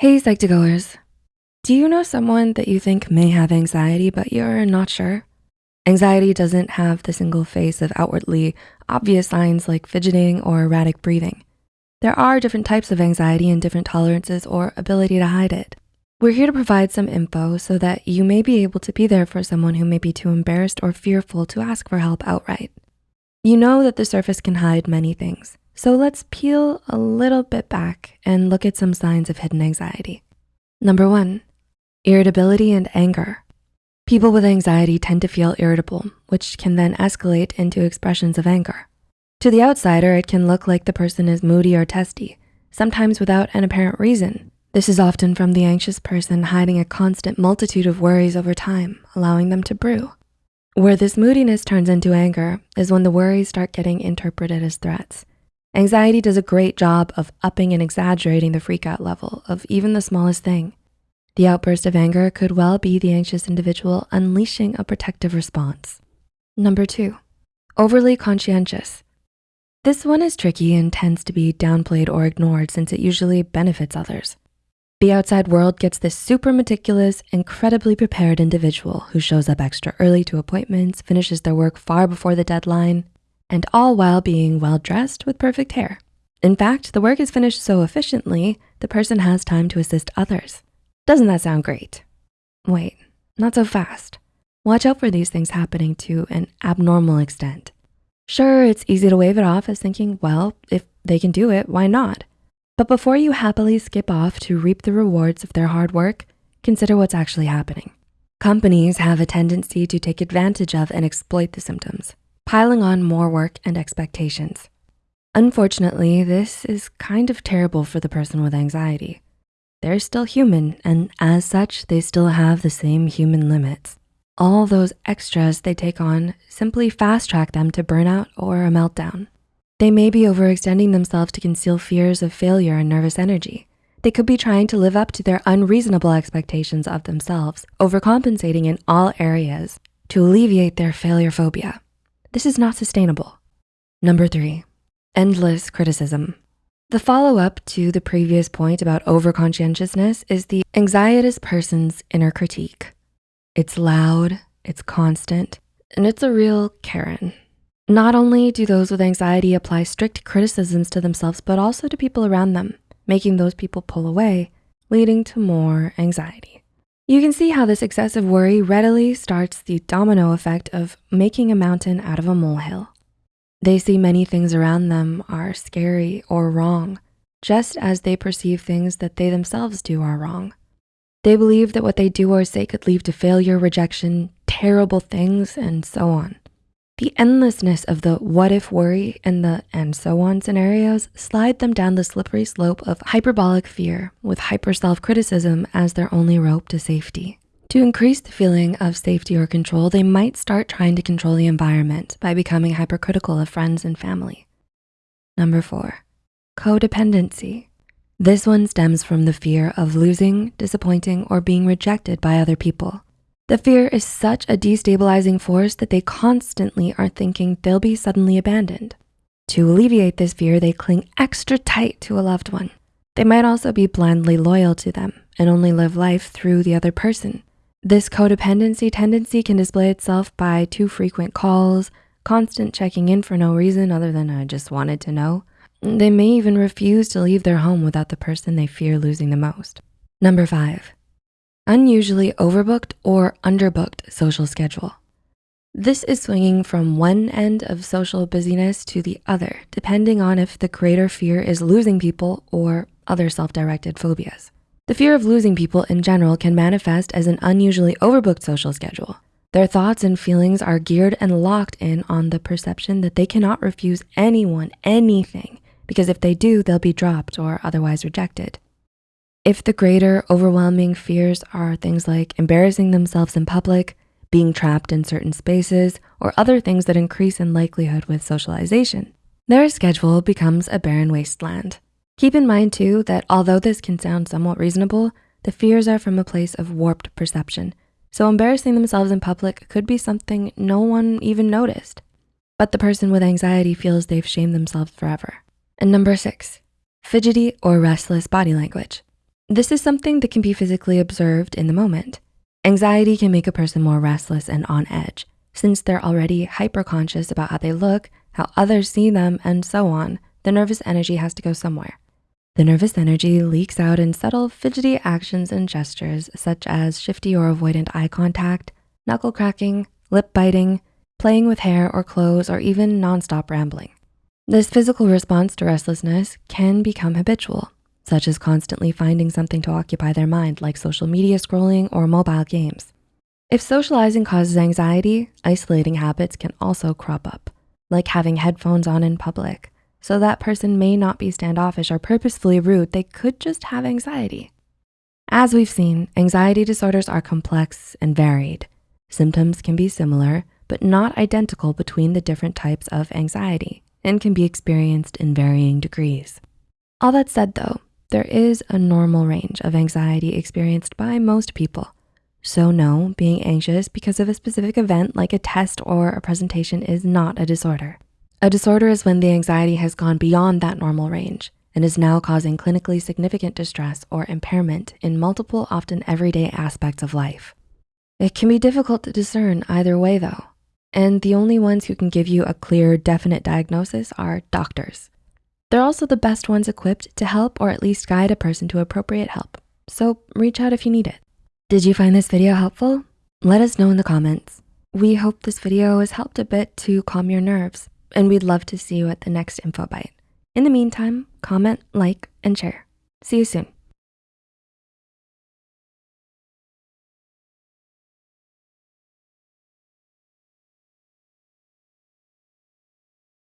Hey, Psych2Goers. Do you know someone that you think may have anxiety, but you're not sure? Anxiety doesn't have the single face of outwardly obvious signs like fidgeting or erratic breathing. There are different types of anxiety and different tolerances or ability to hide it. We're here to provide some info so that you may be able to be there for someone who may be too embarrassed or fearful to ask for help outright. You know that the surface can hide many things. So let's peel a little bit back and look at some signs of hidden anxiety. Number one, irritability and anger. People with anxiety tend to feel irritable, which can then escalate into expressions of anger. To the outsider, it can look like the person is moody or testy, sometimes without an apparent reason. This is often from the anxious person hiding a constant multitude of worries over time, allowing them to brew. Where this moodiness turns into anger is when the worries start getting interpreted as threats. Anxiety does a great job of upping and exaggerating the freakout level of even the smallest thing. The outburst of anger could well be the anxious individual unleashing a protective response. Number two, overly conscientious. This one is tricky and tends to be downplayed or ignored since it usually benefits others. The outside world gets this super meticulous, incredibly prepared individual who shows up extra early to appointments, finishes their work far before the deadline, and all while being well-dressed with perfect hair. In fact, the work is finished so efficiently, the person has time to assist others. Doesn't that sound great? Wait, not so fast. Watch out for these things happening to an abnormal extent. Sure, it's easy to wave it off as thinking, well, if they can do it, why not? But before you happily skip off to reap the rewards of their hard work, consider what's actually happening. Companies have a tendency to take advantage of and exploit the symptoms piling on more work and expectations. Unfortunately, this is kind of terrible for the person with anxiety. They're still human, and as such, they still have the same human limits. All those extras they take on simply fast track them to burnout or a meltdown. They may be overextending themselves to conceal fears of failure and nervous energy. They could be trying to live up to their unreasonable expectations of themselves, overcompensating in all areas to alleviate their failure phobia. This is not sustainable. Number three, endless criticism. The follow-up to the previous point about overconscientiousness is the anxious person's inner critique. It's loud, it's constant, and it's a real Karen. Not only do those with anxiety apply strict criticisms to themselves, but also to people around them, making those people pull away, leading to more anxiety. You can see how this excessive worry readily starts the domino effect of making a mountain out of a molehill. They see many things around them are scary or wrong, just as they perceive things that they themselves do are wrong. They believe that what they do or say could lead to failure, rejection, terrible things, and so on. The endlessness of the what if worry and the and so on scenarios slide them down the slippery slope of hyperbolic fear with hyper self-criticism as their only rope to safety. To increase the feeling of safety or control, they might start trying to control the environment by becoming hypercritical of friends and family. Number four, codependency. This one stems from the fear of losing, disappointing, or being rejected by other people. The fear is such a destabilizing force that they constantly are thinking they'll be suddenly abandoned. To alleviate this fear, they cling extra tight to a loved one. They might also be blindly loyal to them and only live life through the other person. This codependency tendency can display itself by too frequent calls, constant checking in for no reason other than I just wanted to know. They may even refuse to leave their home without the person they fear losing the most. Number five, unusually overbooked or underbooked social schedule. This is swinging from one end of social busyness to the other, depending on if the greater fear is losing people or other self-directed phobias. The fear of losing people in general can manifest as an unusually overbooked social schedule. Their thoughts and feelings are geared and locked in on the perception that they cannot refuse anyone anything because if they do, they'll be dropped or otherwise rejected. If the greater overwhelming fears are things like embarrassing themselves in public, being trapped in certain spaces, or other things that increase in likelihood with socialization, their schedule becomes a barren wasteland. Keep in mind too that although this can sound somewhat reasonable, the fears are from a place of warped perception. So embarrassing themselves in public could be something no one even noticed. But the person with anxiety feels they've shamed themselves forever. And number six, fidgety or restless body language. This is something that can be physically observed in the moment. Anxiety can make a person more restless and on edge since they're already hyper-conscious about how they look, how others see them, and so on. The nervous energy has to go somewhere. The nervous energy leaks out in subtle fidgety actions and gestures such as shifty or avoidant eye contact, knuckle cracking, lip biting, playing with hair or clothes, or even nonstop rambling. This physical response to restlessness can become habitual, such as constantly finding something to occupy their mind like social media scrolling or mobile games. If socializing causes anxiety, isolating habits can also crop up, like having headphones on in public. So that person may not be standoffish or purposefully rude, they could just have anxiety. As we've seen, anxiety disorders are complex and varied. Symptoms can be similar, but not identical between the different types of anxiety and can be experienced in varying degrees. All that said though, there is a normal range of anxiety experienced by most people. So no, being anxious because of a specific event like a test or a presentation is not a disorder. A disorder is when the anxiety has gone beyond that normal range and is now causing clinically significant distress or impairment in multiple, often everyday aspects of life. It can be difficult to discern either way though, and the only ones who can give you a clear, definite diagnosis are doctors. They're also the best ones equipped to help or at least guide a person to appropriate help. So reach out if you need it. Did you find this video helpful? Let us know in the comments. We hope this video has helped a bit to calm your nerves and we'd love to see you at the next info bite. In the meantime, comment, like, and share. See you soon.